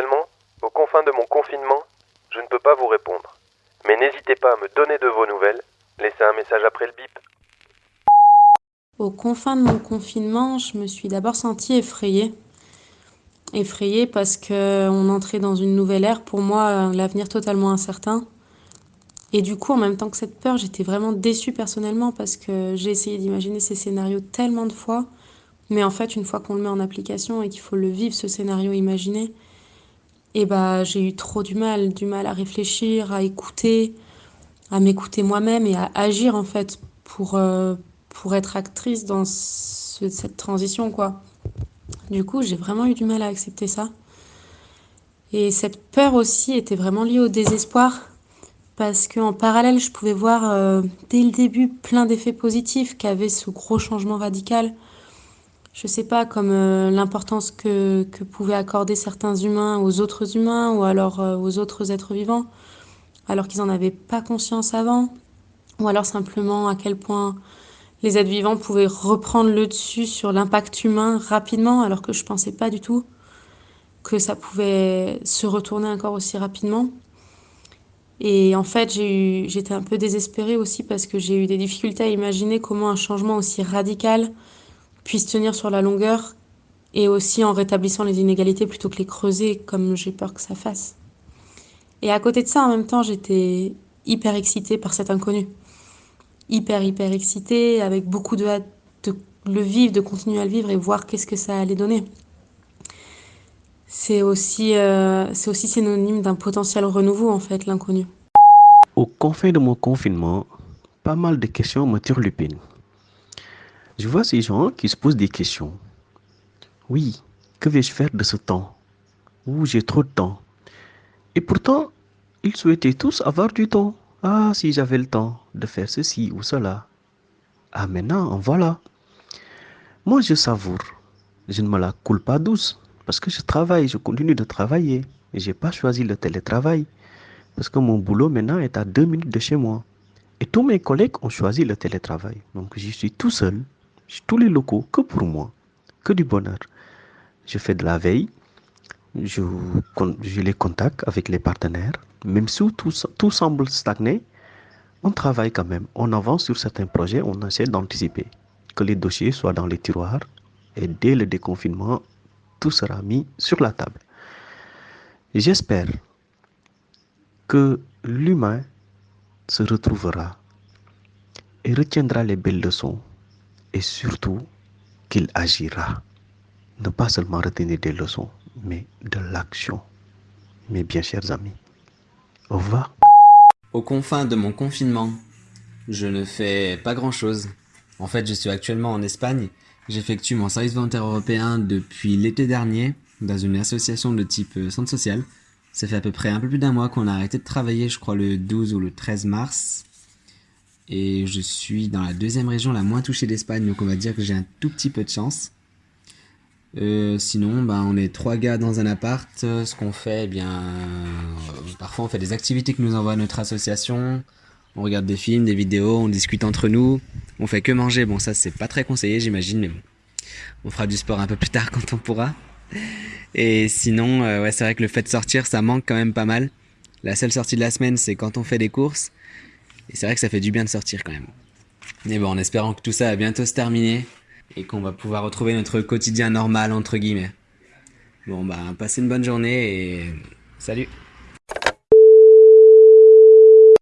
Actuellement, aux confins de mon confinement, je ne peux pas vous répondre. Mais n'hésitez pas à me donner de vos nouvelles. Laissez un message après le bip. Aux confins de mon confinement, je me suis d'abord sentie effrayée. Effrayée parce qu'on entrait dans une nouvelle ère, pour moi, l'avenir totalement incertain. Et du coup, en même temps que cette peur, j'étais vraiment déçue personnellement parce que j'ai essayé d'imaginer ces scénarios tellement de fois. Mais en fait, une fois qu'on le met en application et qu'il faut le vivre, ce scénario imaginé, et bah, j'ai eu trop du mal, du mal à réfléchir, à écouter, à m'écouter moi-même et à agir en fait pour, euh, pour être actrice dans cette transition quoi. Du coup, j'ai vraiment eu du mal à accepter ça. Et cette peur aussi était vraiment liée au désespoir parce qu'en parallèle, je pouvais voir euh, dès le début plein d'effets positifs qu'avait ce gros changement radical. Je sais pas, comme euh, l'importance que, pouvaient accorder certains humains aux autres humains ou alors euh, aux autres êtres vivants, alors qu'ils n'en avaient pas conscience avant, ou alors simplement à quel point les êtres vivants pouvaient reprendre le dessus sur l'impact humain rapidement, alors que je pensais pas du tout que ça pouvait se retourner encore aussi rapidement. Et en fait, j'étais un peu désespérée aussi parce que j'ai eu des difficultés à imaginer comment un changement aussi radical puisse tenir sur la longueur et aussi en rétablissant les inégalités plutôt que les creuser comme j'ai peur que ça fasse. Et à côté de ça, en même temps, j'étais hyper excitée par cet inconnu. Hyper, hyper excitée, avec beaucoup de hâte de le vivre, de continuer à le vivre et voir qu'est-ce que ça allait donner. C'est aussi, euh, c'est aussi synonyme d'un potentiel renouveau, en fait, l'inconnu. Au confin de mon confinement, pas mal de questions me turlupinent. Je vois ces gens qui se posent des questions. Oui, que vais-je faire de ce temps Ouh, j'ai trop de temps? Et pourtant, ils souhaitaient tous avoir du temps. Ah, si j'avais le temps de faire ceci ou cela. Ah, maintenant, en voilà. Moi, je savoure. Je ne me la coule pas douce. Parce que je travaille, je continue de travailler. Je n'ai pas choisi le télétravail. Parce que mon boulot maintenant est à deux minutes de chez moi. Et tous mes collègues ont choisi le télétravail. Donc je suis tout seul, tous les locaux, que pour moi, que du bonheur. Je fais de la veille, je, les contacte avec les partenaires. Même si tout semble stagner, on travaille quand même. On avance sur certains projets, on essaie d'anticiper. Que les dossiers soient dans les tiroirs. Et dès le déconfinement, tout sera mis sur la table. J'espère que l'humain se retrouvera et retiendra les belles leçons et surtout qu'il agira. Ne pas seulement retenir des leçons, mais de l'action. Mes bien chers amis, au revoir. Aux confins de mon confinement, je ne fais pas grand-chose. En fait, je suis actuellement en Espagne J'effectue mon service volontaire européen depuis l'été dernier dans une association de type euh, centre social. Ça fait à peu près un peu plus d'un mois qu'on a arrêté de travailler, je crois le 12 ou le 13 mars. Et je suis dans la deuxième région la moins touchée d'Espagne, donc on va dire que j'ai un tout petit peu de chance. Euh, sinon, bah, on est trois gars dans un appart. Ce qu'on fait, eh bien, euh, parfois on fait des activités que nous envoie notre association. On regarde des films, des vidéos, on discute entre nous. On fait que manger. Bon, ça, c'est pas très conseillé, j'imagine, mais bon. On fera du sport un peu plus tard quand on pourra. Et sinon, euh, ouais, c'est vrai que le fait de sortir, ça manque quand même pas mal. La seule sortie de la semaine, c'est quand on fait des courses. Et c'est vrai que ça fait du bien de sortir quand même. Mais bon, en espérant que tout ça va bientôt se terminer et qu'on va pouvoir retrouver notre quotidien normal, entre guillemets. Bon, bah, passez une bonne journée et salut